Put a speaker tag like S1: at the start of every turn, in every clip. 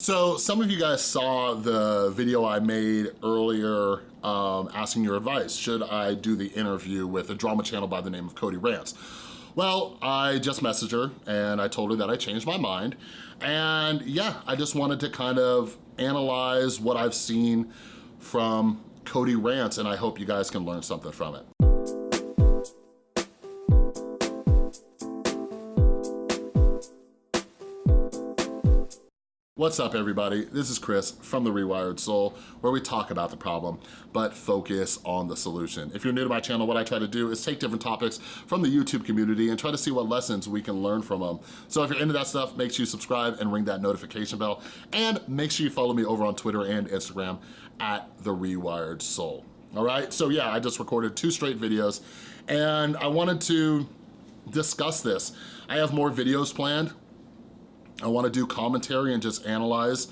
S1: So some of you guys saw the video I made earlier um, asking your advice. Should I do the interview with a drama channel by the name of Cody Rants? Well, I just messaged her and I told her that I changed my mind. And yeah, I just wanted to kind of analyze what I've seen from Cody Rants and I hope you guys can learn something from it. What's up everybody? This is Chris from The Rewired Soul where we talk about the problem but focus on the solution. If you're new to my channel, what I try to do is take different topics from the YouTube community and try to see what lessons we can learn from them. So if you're into that stuff, make sure you subscribe and ring that notification bell and make sure you follow me over on Twitter and Instagram at The Rewired Soul. All right, so yeah, I just recorded two straight videos and I wanted to discuss this. I have more videos planned I wanna do commentary and just analyze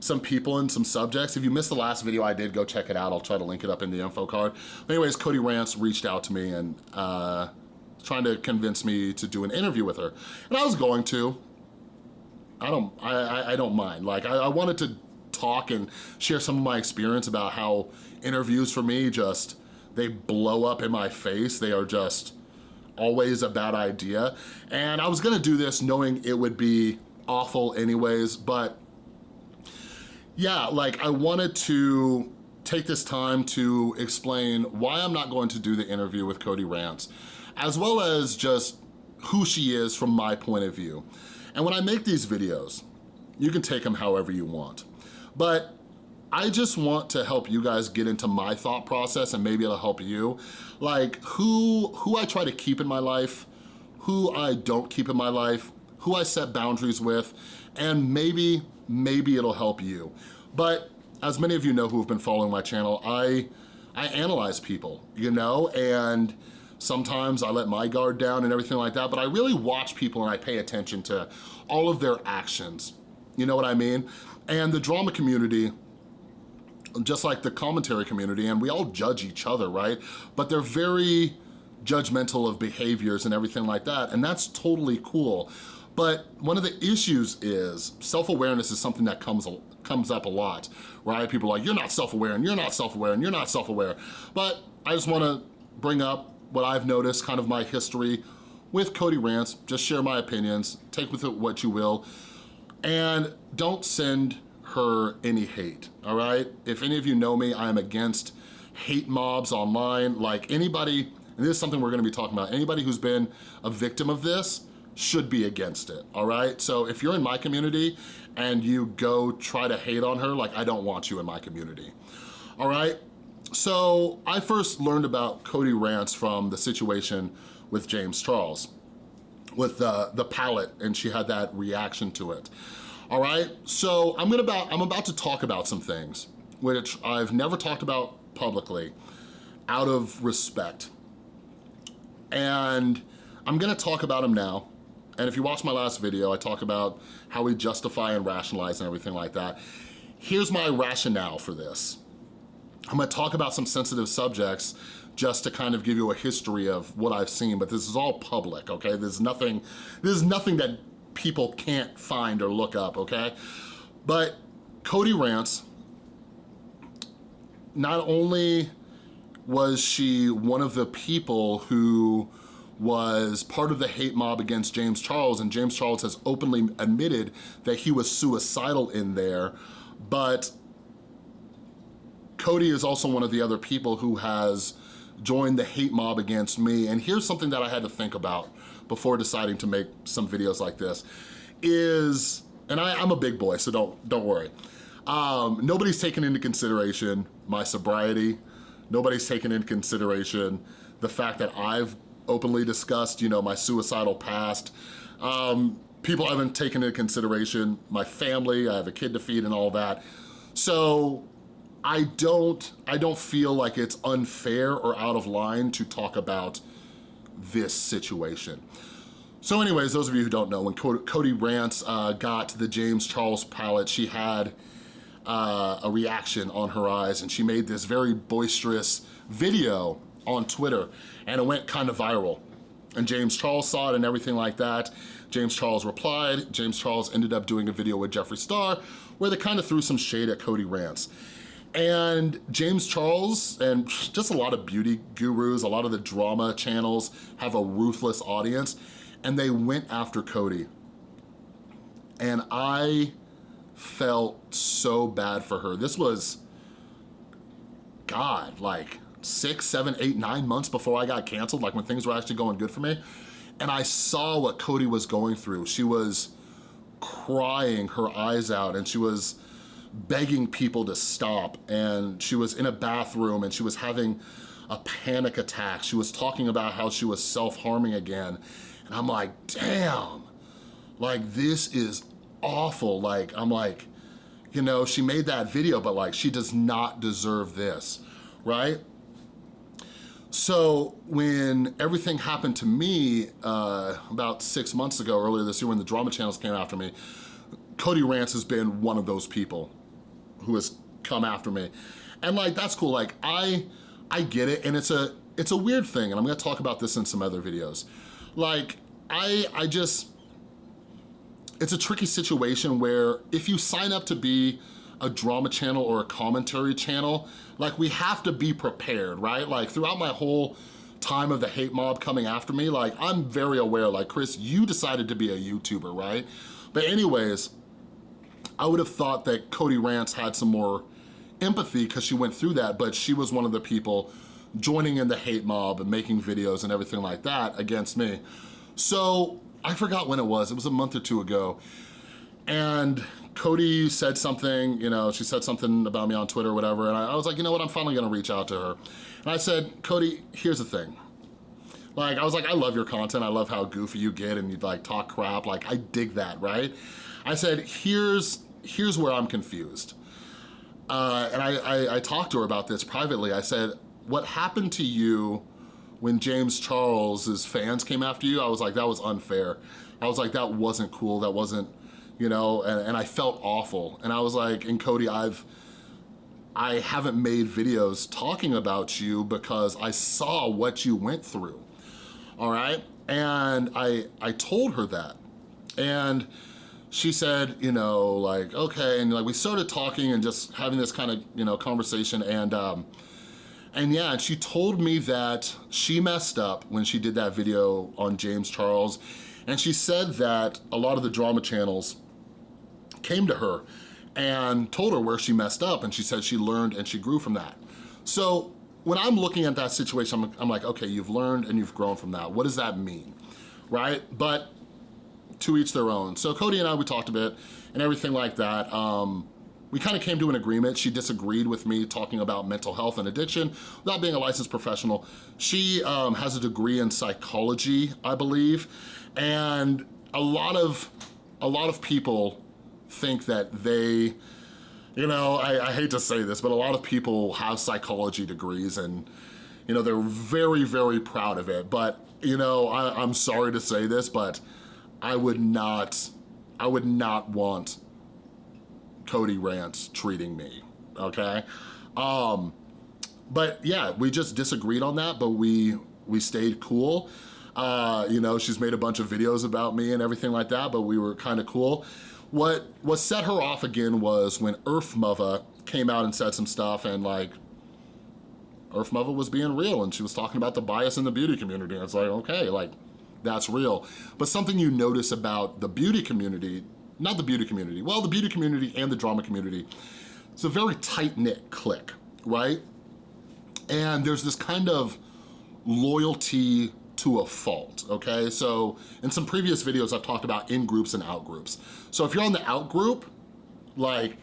S1: some people and some subjects. If you missed the last video I did, go check it out. I'll try to link it up in the info card. Anyways, Cody Rants reached out to me and uh, trying to convince me to do an interview with her. And I was going to. I don't, I, I don't mind. Like, I, I wanted to talk and share some of my experience about how interviews for me just, they blow up in my face. They are just always a bad idea. And I was gonna do this knowing it would be awful anyways, but yeah, like I wanted to take this time to explain why I'm not going to do the interview with Cody Rants, as well as just who she is from my point of view. And when I make these videos, you can take them however you want. But I just want to help you guys get into my thought process and maybe it'll help you. Like who, who I try to keep in my life, who I don't keep in my life, who I set boundaries with, and maybe, maybe it'll help you. But as many of you know who have been following my channel, I, I analyze people, you know, and sometimes I let my guard down and everything like that, but I really watch people and I pay attention to all of their actions. You know what I mean? And the drama community, just like the commentary community, and we all judge each other, right? But they're very judgmental of behaviors and everything like that, and that's totally cool. But one of the issues is self-awareness is something that comes comes up a lot, right? People are like, you're not self-aware and you're not self-aware and you're not self-aware. But I just wanna bring up what I've noticed, kind of my history with Cody Rants, just share my opinions, take with it what you will, and don't send her any hate, all right? If any of you know me, I'm against hate mobs online, like anybody, and this is something we're gonna be talking about, anybody who's been a victim of this, should be against it, all right? So if you're in my community and you go try to hate on her, like I don't want you in my community, all right? So I first learned about Cody Rants from the situation with James Charles, with the, the palette, and she had that reaction to it. All right, so I'm, gonna about, I'm about to talk about some things which I've never talked about publicly out of respect. And I'm gonna talk about them now and if you watch my last video, I talk about how we justify and rationalize and everything like that. Here's my rationale for this. I'm gonna talk about some sensitive subjects just to kind of give you a history of what I've seen, but this is all public, okay? There's nothing, there's nothing that people can't find or look up, okay? But Cody Rants, not only was she one of the people who was part of the hate mob against James Charles and James Charles has openly admitted that he was suicidal in there, but Cody is also one of the other people who has joined the hate mob against me. And here's something that I had to think about before deciding to make some videos like this, is, and I, am a big boy, so don't, don't worry. Um, nobody's taken into consideration my sobriety. Nobody's taken into consideration the fact that I've openly discussed, you know, my suicidal past. Um, people haven't taken into consideration my family, I have a kid to feed and all that. So I don't, I don't feel like it's unfair or out of line to talk about this situation. So anyways, those of you who don't know, when Cody Rants uh, got the James Charles palette, she had uh, a reaction on her eyes and she made this very boisterous video on Twitter and it went kind of viral. And James Charles saw it and everything like that. James Charles replied. James Charles ended up doing a video with Jeffree Star where they kind of threw some shade at Cody Rants. And James Charles and just a lot of beauty gurus, a lot of the drama channels have a ruthless audience and they went after Cody. And I felt so bad for her. This was, God, like six, seven, eight, nine months before I got canceled, like when things were actually going good for me. And I saw what Cody was going through. She was crying her eyes out and she was begging people to stop and she was in a bathroom and she was having a panic attack. She was talking about how she was self-harming again. And I'm like, damn, like this is awful. Like, I'm like, you know, she made that video, but like she does not deserve this, right? So when everything happened to me uh, about six months ago, earlier this year when the drama channels came after me, Cody Rants has been one of those people who has come after me. And like, that's cool. Like I, I get it. And it's a, it's a weird thing. And I'm gonna talk about this in some other videos. Like I, I just, it's a tricky situation where if you sign up to be a drama channel or a commentary channel, like we have to be prepared, right? Like throughout my whole time of the hate mob coming after me, like I'm very aware, like Chris, you decided to be a YouTuber, right? But anyways, I would have thought that Cody Rants had some more empathy because she went through that, but she was one of the people joining in the hate mob and making videos and everything like that against me. So I forgot when it was, it was a month or two ago. And Cody said something, you know, she said something about me on Twitter or whatever, and I, I was like, you know what, I'm finally gonna reach out to her. And I said, Cody, here's the thing. Like, I was like, I love your content, I love how goofy you get and you like talk crap, like I dig that, right? I said, here's here's where I'm confused. Uh, and I, I, I talked to her about this privately. I said, what happened to you when James Charles's fans came after you? I was like, that was unfair. I was like, that wasn't cool. That wasn't, you know, and, and I felt awful. And I was like, and Cody, I've, I haven't made videos talking about you because I saw what you went through, all right? And I, I told her that. And she said, you know, like, okay, and like we started talking and just having this kind of, you know, conversation and, um, and yeah, and she told me that she messed up when she did that video on James Charles. And she said that a lot of the drama channels came to her and told her where she messed up. And she said she learned and she grew from that. So when I'm looking at that situation, I'm, I'm like, okay, you've learned and you've grown from that. What does that mean, right? But to each their own. So Cody and I, we talked a bit and everything like that. Um, we kind of came to an agreement. She disagreed with me talking about mental health and addiction without being a licensed professional. She um, has a degree in psychology, I believe, and a lot of a lot of people think that they, you know, I, I hate to say this, but a lot of people have psychology degrees and, you know, they're very, very proud of it. But, you know, I, I'm sorry to say this, but I would not, I would not want Cody Rants treating me, okay? Um, but yeah, we just disagreed on that, but we, we stayed cool. Uh, you know, she's made a bunch of videos about me and everything like that, but we were kind of cool. What, what set her off again was when Earth Mother came out and said some stuff and like, Earth Mother was being real and she was talking about the bias in the beauty community. And it's like, okay, like, that's real. But something you notice about the beauty community, not the beauty community, well, the beauty community and the drama community, it's a very tight-knit clique, right? And there's this kind of loyalty to a fault, okay? So in some previous videos, I've talked about in-groups and out-groups. So if you're on the out-group, like,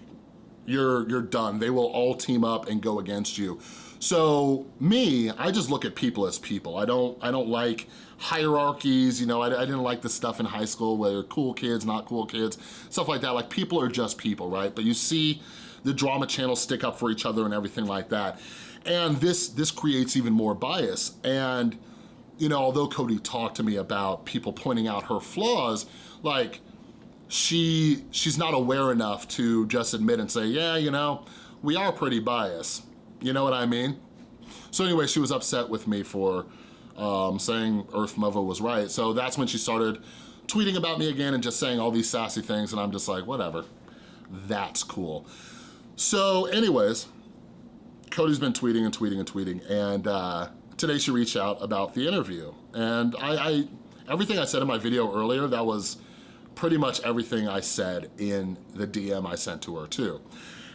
S1: you're, you're done. They will all team up and go against you. So me, I just look at people as people. I don't, I don't like hierarchies, you know, I, I didn't like the stuff in high school where cool kids, not cool kids, stuff like that. Like people are just people, right? But you see the drama channels stick up for each other and everything like that. And this, this creates even more bias. And, you know, although Cody talked to me about people pointing out her flaws, like she, she's not aware enough to just admit and say, yeah, you know, we are pretty biased. You know what I mean? So anyway, she was upset with me for um, saying Earth Mother was right. So that's when she started tweeting about me again and just saying all these sassy things and I'm just like, whatever. that's cool. So anyways, Cody's been tweeting and tweeting and tweeting, and uh, today she reached out about the interview. And I, I, everything I said in my video earlier, that was pretty much everything I said in the DM I sent to her too.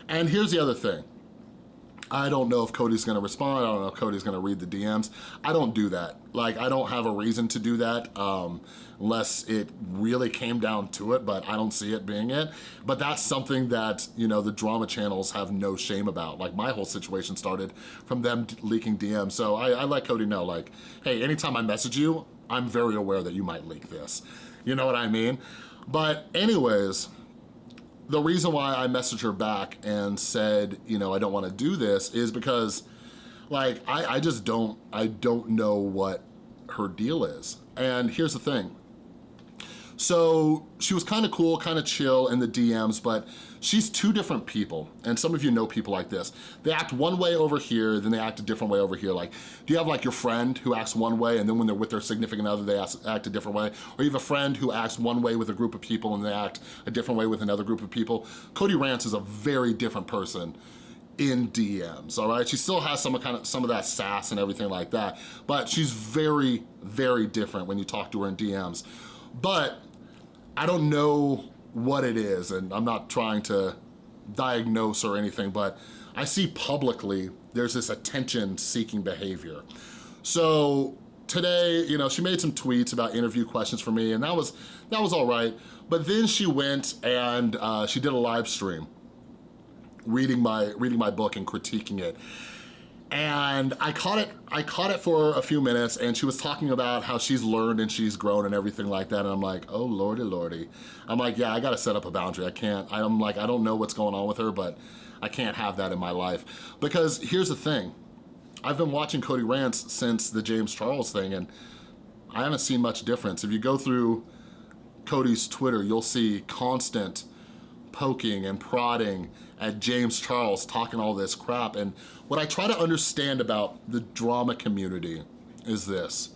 S1: And here's the other thing. I don't know if Cody's gonna respond. I don't know if Cody's gonna read the DMs. I don't do that. Like, I don't have a reason to do that um, unless it really came down to it, but I don't see it being it. But that's something that, you know, the drama channels have no shame about. Like, my whole situation started from them leaking DMs. So I, I let Cody know, like, hey, anytime I message you, I'm very aware that you might leak this. You know what I mean? But anyways, the reason why I messaged her back and said, you know, I don't wanna do this is because like, I, I just don't, I don't know what her deal is. And here's the thing. So she was kind of cool, kind of chill in the DMs, but she's two different people. And some of you know people like this. They act one way over here, then they act a different way over here. Like, do you have like your friend who acts one way and then when they're with their significant other, they act a different way? Or you have a friend who acts one way with a group of people and they act a different way with another group of people? Cody Rants is a very different person in DMs, all right? She still has some kind of some of that sass and everything like that, but she's very, very different when you talk to her in DMs. But I don't know what it is, and I'm not trying to diagnose or anything, but I see publicly there's this attention-seeking behavior. So today, you know, she made some tweets about interview questions for me, and that was that was all right. But then she went and uh, she did a live stream reading my reading my book and critiquing it and I caught it I caught it for a few minutes and she was talking about how she's learned and she's grown and everything like that and I'm like oh lordy lordy. I'm like yeah I gotta set up a boundary. I can't I'm like I don't know what's going on with her but I can't have that in my life. Because here's the thing. I've been watching Cody Rants since the James Charles thing and I haven't seen much difference. If you go through Cody's Twitter you'll see constant poking and prodding at James Charles talking all this crap. And what I try to understand about the drama community is this.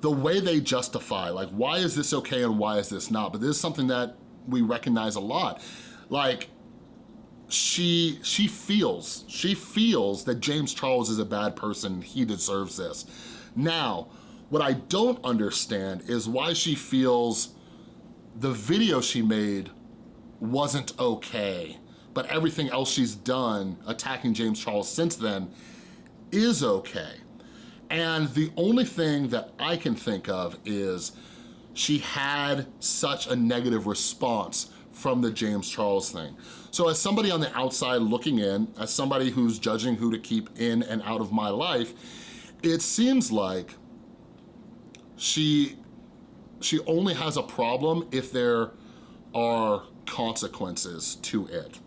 S1: The way they justify, like why is this okay and why is this not? But this is something that we recognize a lot. Like, she she feels, she feels that James Charles is a bad person, he deserves this. Now, what I don't understand is why she feels the video she made wasn't okay but everything else she's done attacking James Charles since then is okay. And the only thing that I can think of is she had such a negative response from the James Charles thing. So as somebody on the outside looking in, as somebody who's judging who to keep in and out of my life, it seems like she, she only has a problem if there are consequences to it.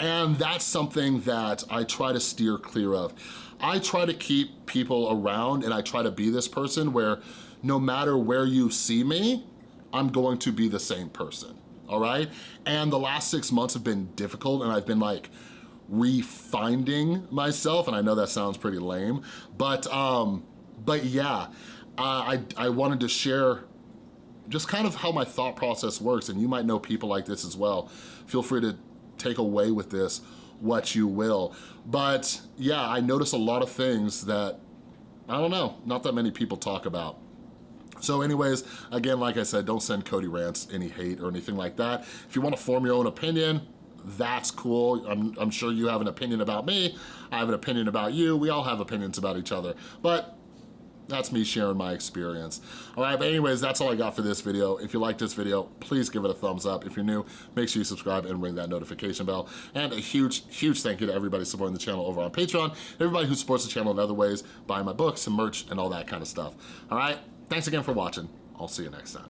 S1: And that's something that I try to steer clear of. I try to keep people around and I try to be this person where no matter where you see me, I'm going to be the same person, all right? And the last six months have been difficult and I've been like refinding myself, and I know that sounds pretty lame, but um, but yeah, I, I wanted to share just kind of how my thought process works, and you might know people like this as well. Feel free to take away with this what you will. But yeah, I notice a lot of things that, I don't know, not that many people talk about. So anyways, again, like I said, don't send Cody Rants any hate or anything like that. If you wanna form your own opinion, that's cool. I'm, I'm sure you have an opinion about me. I have an opinion about you. We all have opinions about each other. But that's me sharing my experience. All right, but anyways, that's all I got for this video. If you like this video, please give it a thumbs up. If you're new, make sure you subscribe and ring that notification bell. And a huge, huge thank you to everybody supporting the channel over on Patreon, everybody who supports the channel in other ways, buying my books and merch and all that kind of stuff. All right, thanks again for watching. I'll see you next time.